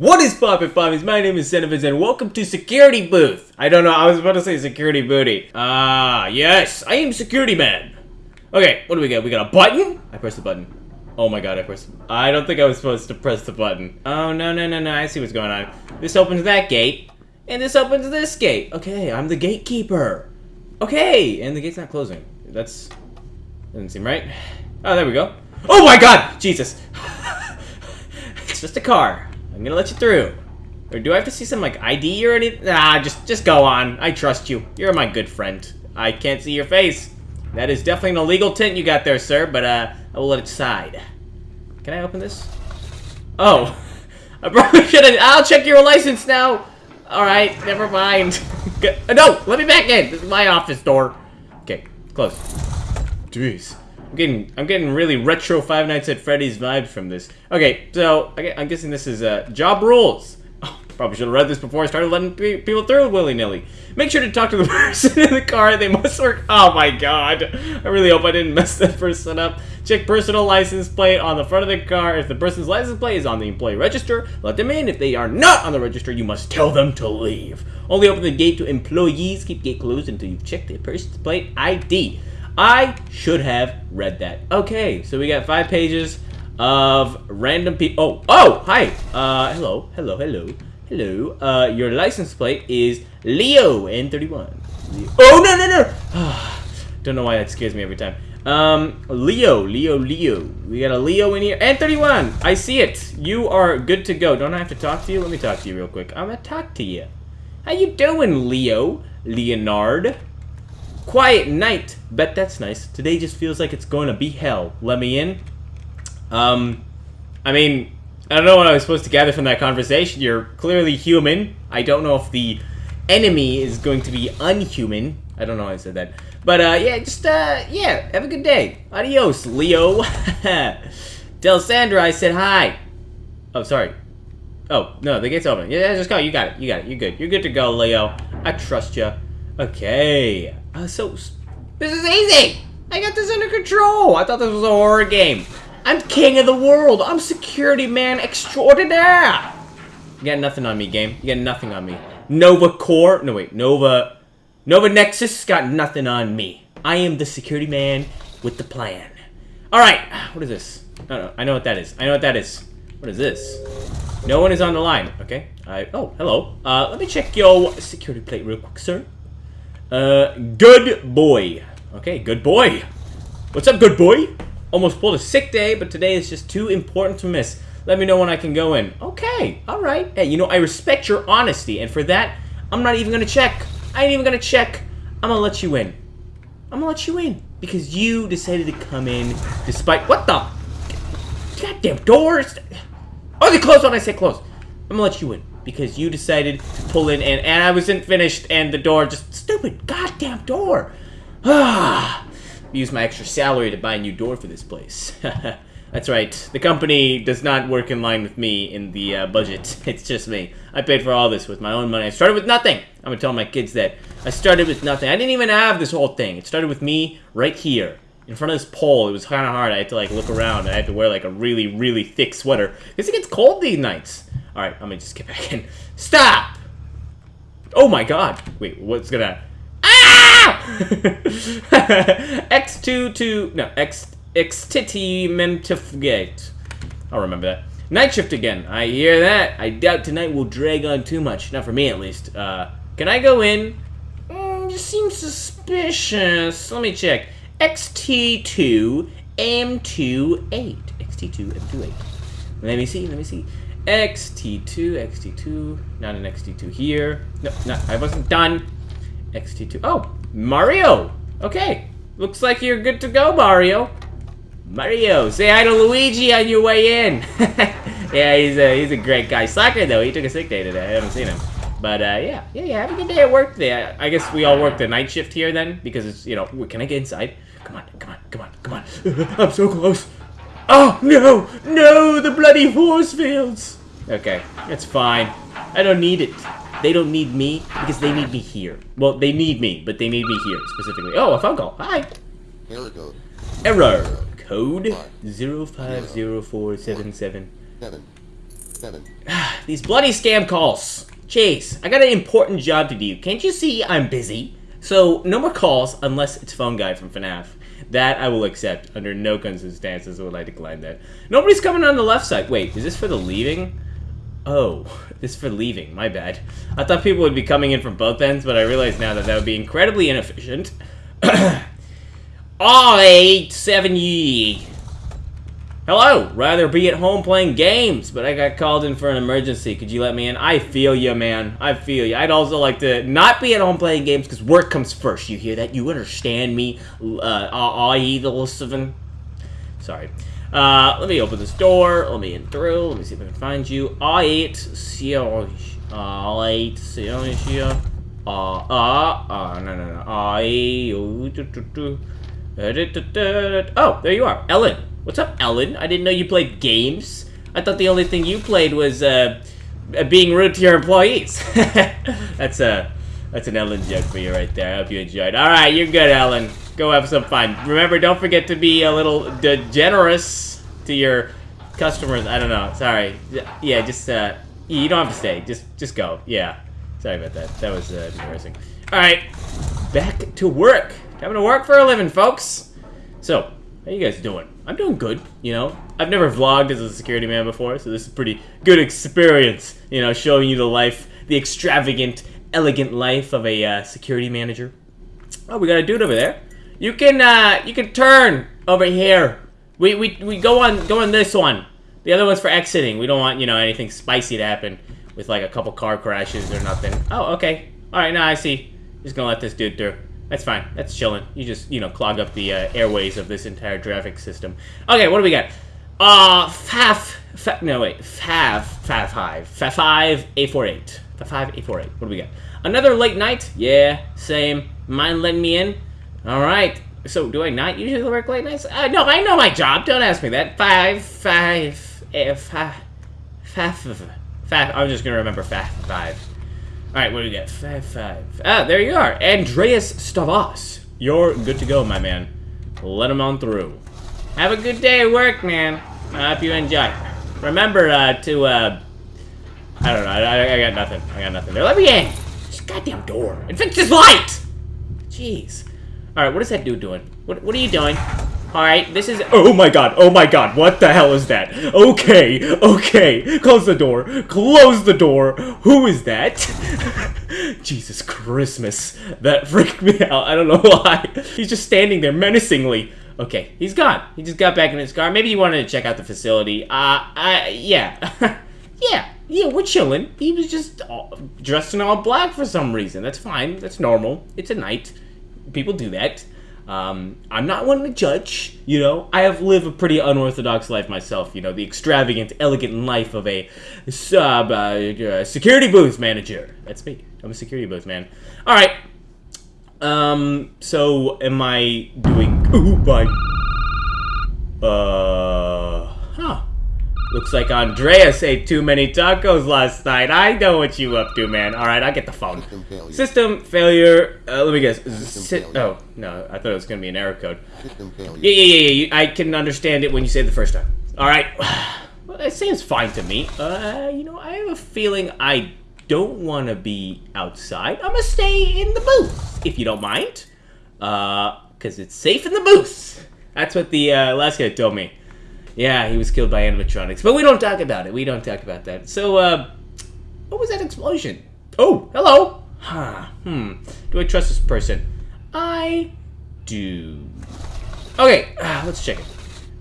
What is poppin' poppies? My name is Cineviz and welcome to Security Booth. I don't know, I was about to say Security Booty. Ah, yes, I am Security Man. Okay, what do we got? We got a button? I pressed the button. Oh my god, I pressed... I don't think I was supposed to press the button. Oh, no, no, no, no, I see what's going on. This opens that gate, and this opens this gate. Okay, I'm the gatekeeper. Okay, and the gate's not closing. That's... Doesn't seem right. Oh, there we go. Oh my god! Jesus. it's just a car. I'm gonna let you through. Or do I have to see some, like, ID or anything? Ah, just, just go on. I trust you. You're my good friend. I can't see your face. That is definitely an illegal tint you got there, sir, but, uh, I will let it slide. Can I open this? Oh. I probably should have- I'll check your license now! Alright, never mind. no! Let me back in! This is my office door. Okay, close. Jeez. I'm getting, I'm getting really retro Five Nights at Freddy's vibes from this. Okay, so I, am guessing this is uh, job rules. Oh, probably should have read this before I started letting people through willy nilly. Make sure to talk to the person in the car. They must work. Oh my god! I really hope I didn't mess that person up. Check personal license plate on the front of the car. If the person's license plate is on the employee register, let them in. If they are not on the register, you must tell them to leave. Only open the gate to employees. Keep gate closed until you've checked the person's plate ID. I should have read that. Okay, so we got five pages of random people. Oh, oh, hi. Uh, hello, hello, hello, hello. Uh, your license plate is Leo N31. Oh, no, no, no. Don't know why that scares me every time. Um, Leo, Leo, Leo. We got a Leo in here. N31, I see it. You are good to go. Don't I have to talk to you? Let me talk to you real quick. I'm gonna talk to you. How you doing, Leo? Leonard? Quiet night. Bet that's nice. Today just feels like it's going to be hell. Let me in. Um, I mean, I don't know what I was supposed to gather from that conversation. You're clearly human. I don't know if the enemy is going to be unhuman. I don't know how I said that. But, uh, yeah, just, uh, yeah, have a good day. Adios, Leo. Tell Sandra I said hi. Oh, sorry. Oh, no, the gate's open. Yeah, just go. You got it. You got it. You're good. You're good to go, Leo. I trust you. Okay. Uh, so, this is easy! I got this under control! I thought this was a horror game. I'm king of the world! I'm security man extraordinaire! You got nothing on me, game. You got nothing on me. Nova Core... No, wait. Nova... Nova Nexus got nothing on me. I am the security man with the plan. Alright. What is this? No, no. I know what that is. I know what that is. What is this? No one is on the line. Okay. I... Oh, hello. Uh, let me check your security plate real quick, sir. Uh, good boy. Okay, good boy. What's up, good boy? Almost pulled a sick day, but today is just too important to miss. Let me know when I can go in. Okay, alright. Hey, you know, I respect your honesty, and for that, I'm not even gonna check. I ain't even gonna check. I'm gonna let you in. I'm gonna let you in. Because you decided to come in despite- What the? Goddamn doors! Oh, they closed when I say close. I'm gonna let you in because you decided to pull in and, and I wasn't finished and the door just stupid goddamn door. Ah, use my extra salary to buy a new door for this place. That's right. The company does not work in line with me in the uh, budget. It's just me. I paid for all this with my own money. I started with nothing. I'm gonna tell my kids that. I started with nothing. I didn't even have this whole thing. It started with me right here. In front of this pole, it was kind of hard. I had to like look around. I had to wear like a really, really thick sweater because it gets cold these nights. All right, I'm gonna just get back in. Stop! Oh my god. Wait, what's gonna... Ah! X2 to... No, X... Extitimentifgate. I'll remember that. Night shift again. I hear that. I doubt tonight will drag on too much. Not for me, at least. Uh, can I go in? Mm, you seem suspicious. Let me check. XT2 M28. XT2 M28. Let me see, let me see. XT2, XT2, not an XT2 here. No, no, I wasn't done. XT2, oh, Mario! Okay, looks like you're good to go, Mario. Mario, say hi to Luigi on your way in. yeah, he's a, he's a great guy. Soccer, though, he took a sick day today. I haven't seen him. But, uh, yeah, yeah, yeah, have a good day at work today. I guess we all work the night shift here then, because it's, you know, can I get inside? Come on, come on, come on, come on. I'm so close. Oh, no! No! The bloody force fields! Okay, it's fine. I don't need it. They don't need me because they need me here. Well, they need me, but they need me here specifically. Oh, a phone call. Hi. We go. Error. Code 050477. Seven. seven. These bloody scam calls. Chase, I got an important job to do. Can't you see I'm busy? So, no more calls unless it's phone guy from FNAF. That I will accept. Under no circumstances will I decline that. Nobody's coming on the left side. Wait, is this for the leaving? Oh, this is for leaving. My bad. I thought people would be coming in from both ends, but I realize now that that would be incredibly inefficient. I seven ye. Hello. Rather be at home playing games, but I got called in for an emergency. Could you let me in? I feel you, man. I feel you. I'd also like to not be at home playing games because work comes first. You hear that? You understand me? Uh, I the. Sorry. Uh, let me open this door. Let me in through. Let me see if I can find you. I eight Sion. I eight Sion here. Uh, uh, uh, no, no, no. I. Oh, there you are, Ellen. What's up, Ellen? I didn't know you played games. I thought the only thing you played was uh, being rude to your employees. that's a that's an Ellen joke for you right there. I hope you enjoyed. All right, you're good, Ellen. Go have some fun. Remember, don't forget to be a little generous to your customers. I don't know. Sorry. Yeah, just uh, you don't have to stay. Just just go. Yeah. Sorry about that. That was uh, embarrassing. All right, back to work. Having to work for a living, folks. So, how you guys doing? I'm doing good, you know. I've never vlogged as a security man before, so this is pretty good experience, you know, showing you the life, the extravagant, elegant life of a uh, security manager. Oh, we got a dude over there. You can, uh, you can turn over here. We, we, we go on, go on this one. The other one's for exiting. We don't want, you know, anything spicy to happen with like a couple car crashes or nothing. Oh, okay. All right, now I see. Just gonna let this dude through. That's fine. That's chilling. You just, you know, clog up the uh, airways of this entire traffic system. Okay, what do we got? Uh, FAF, FAF no wait, FAV, FAV 5, FAV 5, A48. FAV 5, A48. What do we got? Another late night? Yeah, same. Mind letting me in? Alright. So, do I not usually work late nights? Uh, no, I know my job. Don't ask me that. Five, five, eh, five, five, five. I'm just gonna remember five, five. Alright, what do we got? Five, five. Ah, there you are. Andreas Stavas. You're good to go, my man. Let him on through. Have a good day at work, man. I hope you enjoy. Remember uh, to, uh... I don't know. I, I, got nothing. I got nothing there. Let me in. This goddamn door. And fix this light! Jeez. Alright, what is that dude doing? What, what are you doing? Alright, this is- Oh my god, oh my god, what the hell is that? Okay, okay, close the door, close the door, who is that? Jesus Christmas, that freaked me out, I don't know why. He's just standing there menacingly. Okay, he's gone. He just got back in his car. Maybe he wanted to check out the facility. Uh, uh yeah. yeah, yeah, we're chilling. He was just all, dressed in all black for some reason. That's fine, that's normal. It's a night. People do that. Um, I'm not one to judge, you know. I have lived a pretty unorthodox life myself, you know, the extravagant, elegant life of a sub uh, security booth manager. That's me. I'm a security booth man. All right. Um. So, am I doing? Ooh, bye. Uh. Huh. Looks like Andreas ate too many tacos last night. I know what you up to, man. All right, I get the phone. System failure. System failure. Uh, let me guess. Si- oh no, I thought it was gonna be an error code. System failure. Yeah, yeah, yeah, yeah. I can understand it when you say it the first time. All right. Well, it seems fine to me. Uh, you know, I have a feeling I don't want to be outside. I'm gonna stay in the booth, if you don't mind. Uh, cause it's safe in the booth. That's what the uh, last guy told me. Yeah, he was killed by animatronics, but we don't talk about it. We don't talk about that. So, uh, what was that explosion? Oh, hello. Huh. Hmm. Do I trust this person? I do. Okay, ah, let's check it.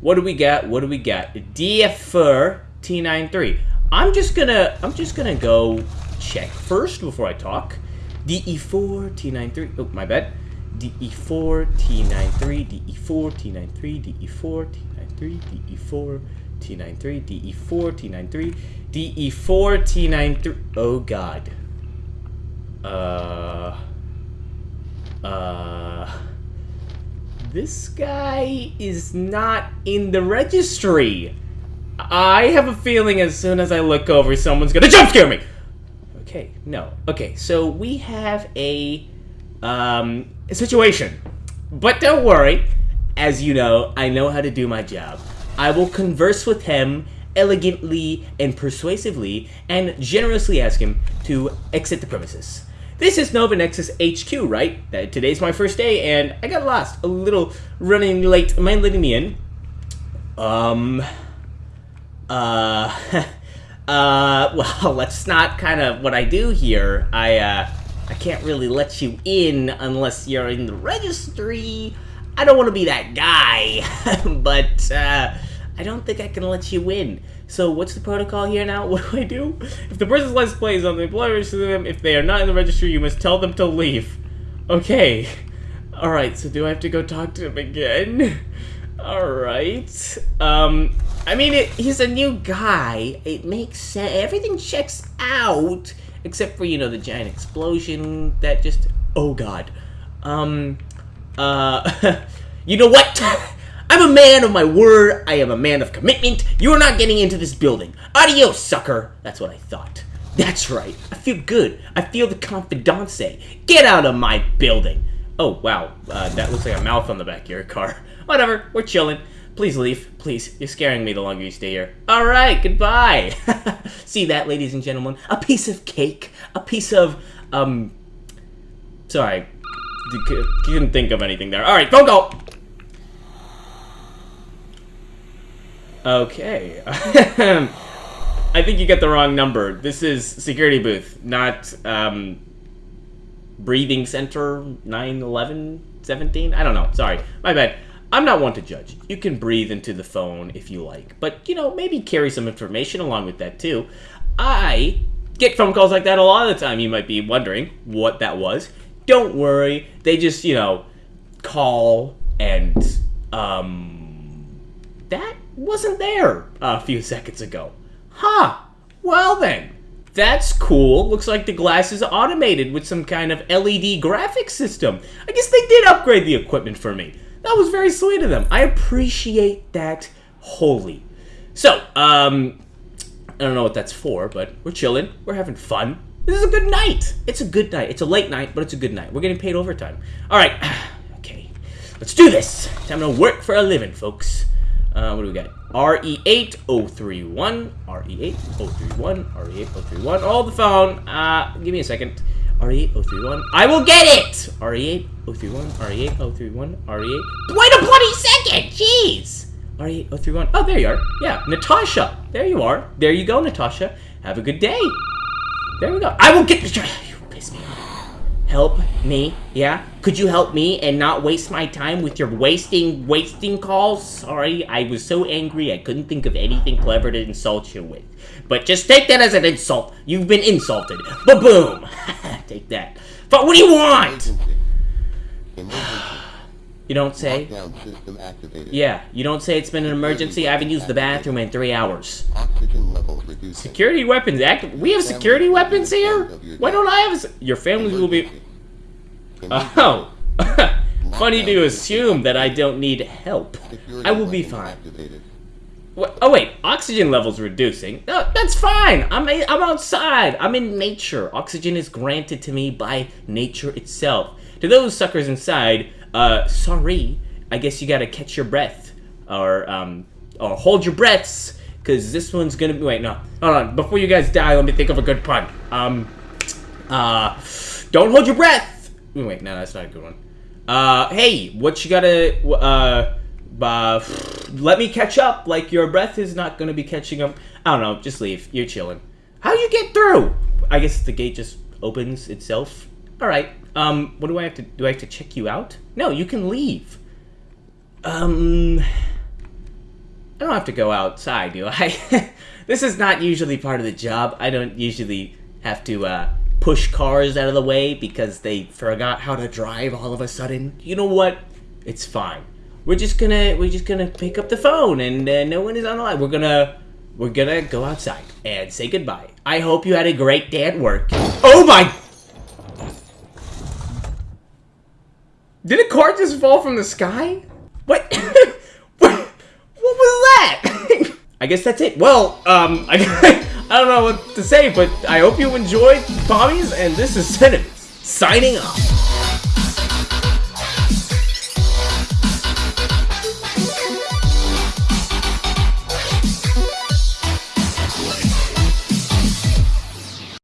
What do we got? What do we got? DFR T93. I'm just gonna I'm just gonna go check first before I talk. DE4 T93. Oh, my bad. DE4 T93 DE4 T93 DE4 T93 DE4 T93 DE4 T93 DE4 T93. Oh God. Uh. Uh. This guy is not in the registry. I have a feeling as soon as I look over, someone's gonna jump scare me. Okay, no. Okay, so we have a um a situation. But don't worry, as you know, I know how to do my job. I will converse with him elegantly and persuasively and generously ask him to exit the premises. This is Nova Nexus HQ, right? Uh, today's my first day, and I got lost. A little running late. Mind letting me in? Um... Uh... uh, well, that's not kind of what I do here. I, uh... I can't really let you in unless you're in the registry. I don't want to be that guy, but uh, I don't think I can let you in. So what's the protocol here now? What do I do? If the person's license play is on the employer register them, if they are not in the registry, you must tell them to leave. Okay. Alright, so do I have to go talk to him again? Alright. Um, I mean, it, he's a new guy. It makes sense. Everything checks out. Except for, you know, the giant explosion that just... Oh, God. Um, uh, you know what? I'm a man of my word. I am a man of commitment. You are not getting into this building. Adios, sucker. That's what I thought. That's right. I feel good. I feel the confidence. Get out of my building. Oh, wow. Uh, that looks like a mouth on the back of your car. Whatever. We're chilling. Please leave. Please. You're scaring me the longer you stay here. All right. Goodbye. See that, ladies and gentlemen? A piece of cake. A piece of, um... Sorry. Couldn't think of anything there. All right. Phone call. Okay. I think you get the wrong number. This is security booth, not um, breathing center 911 17. I don't know. Sorry. My bad. I'm not one to judge. You can breathe into the phone if you like, but you know, maybe carry some information along with that too. I get phone calls like that a lot of the time. You might be wondering what that was. Don't worry. They just, you know, call and um that wasn't there a few seconds ago. Huh. Well then. That's cool. Looks like the glass is automated with some kind of LED graphics system. I guess they did upgrade the equipment for me. That was very sweet of them. I appreciate that wholly. So, um, I don't know what that's for, but we're chilling. We're having fun. This is a good night. It's a good night. It's a late night, but it's a good night. We're getting paid overtime. All right. Okay. Let's do this. Time to work for a living, folks. Uh, what do we got? RE8031, RE8031, RE8031. Hold the phone. Uh, give me a second. RE8031. I will get it! RE8031, RE8031, RE8. Wait a bloody second! Jeez! RE8031. Oh, there you are. Yeah, Natasha. There you are. There you go, Natasha. Have a good day. There we go. I will get... You piss me off help me? Yeah? Could you help me and not waste my time with your wasting, wasting calls? Sorry, I was so angry I couldn't think of anything clever to insult you with. But just take that as an insult. You've been insulted. Ba-boom! take that. But what do you want? You don't say? Yeah, you don't say it's been an emergency. I haven't used the bathroom in three hours. Security weapons active. We have security weapons here? Why don't I have Your family will be... Oh. Funny to assume that I don't need help. I will be fine. Oh wait, oxygen levels reducing. No, that's fine. I'm a, I'm outside. I'm in nature. Oxygen is granted to me by nature itself. To those suckers inside, uh, sorry. I guess you gotta catch your breath, or um, or hold your breaths, cause this one's gonna be. Wait, no, hold on. Before you guys die, let me think of a good pun. Um, uh, don't hold your breath. Wait, no, that's not a good one. Uh, hey, what you gotta, uh, uh, let me catch up. Like your breath is not gonna be catching up. I don't know. Just leave. You're chilling. How you get through? I guess the gate just opens itself. All right. Um, what do I have to do? I have to check you out? No, you can leave. Um, I don't have to go outside, do I? this is not usually part of the job. I don't usually have to uh, push cars out of the way because they forgot how to drive all of a sudden. You know what? It's fine. We're just gonna we're just gonna pick up the phone and uh, no one is on the line. We're gonna we're gonna go outside and say goodbye. I hope you had a great day at work. Oh my Did a car just fall from the sky? What? what, was that? I guess that's it. Well, um, I, I don't know what to say, but I hope you enjoyed Pommies, and this is Cinnamon signing off.